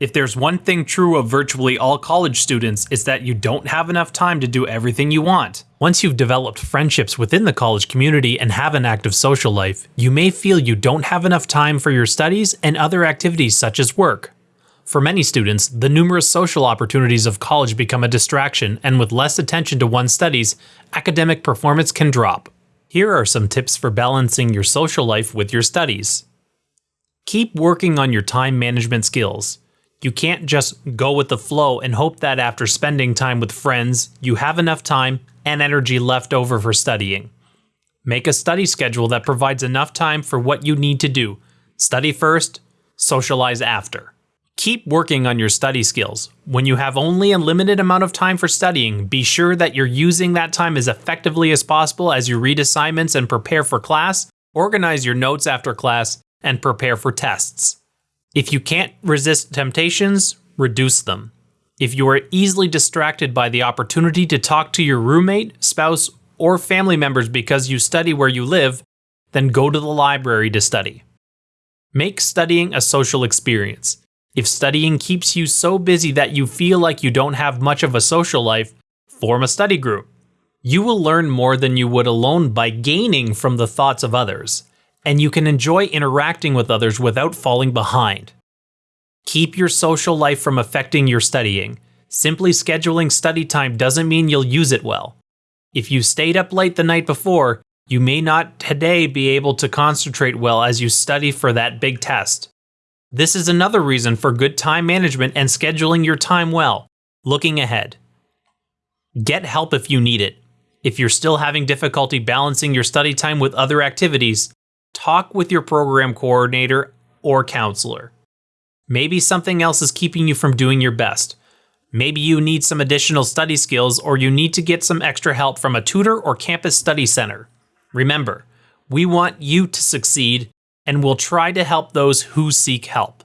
If there's one thing true of virtually all college students, it's that you don't have enough time to do everything you want. Once you've developed friendships within the college community and have an active social life, you may feel you don't have enough time for your studies and other activities such as work. For many students, the numerous social opportunities of college become a distraction, and with less attention to one's studies, academic performance can drop. Here are some tips for balancing your social life with your studies. Keep working on your time management skills. You can't just go with the flow and hope that after spending time with friends, you have enough time and energy left over for studying. Make a study schedule that provides enough time for what you need to do. Study first, socialize after. Keep working on your study skills. When you have only a limited amount of time for studying, be sure that you're using that time as effectively as possible as you read assignments and prepare for class, organize your notes after class, and prepare for tests. If you can't resist temptations, reduce them. If you are easily distracted by the opportunity to talk to your roommate, spouse, or family members because you study where you live, then go to the library to study. Make studying a social experience. If studying keeps you so busy that you feel like you don't have much of a social life, form a study group. You will learn more than you would alone by gaining from the thoughts of others and you can enjoy interacting with others without falling behind. Keep your social life from affecting your studying. Simply scheduling study time doesn't mean you'll use it well. If you stayed up late the night before, you may not today be able to concentrate well as you study for that big test. This is another reason for good time management and scheduling your time well. Looking ahead. Get help if you need it. If you're still having difficulty balancing your study time with other activities, talk with your program coordinator or counselor. Maybe something else is keeping you from doing your best. Maybe you need some additional study skills or you need to get some extra help from a tutor or campus study center. Remember, we want you to succeed and we'll try to help those who seek help.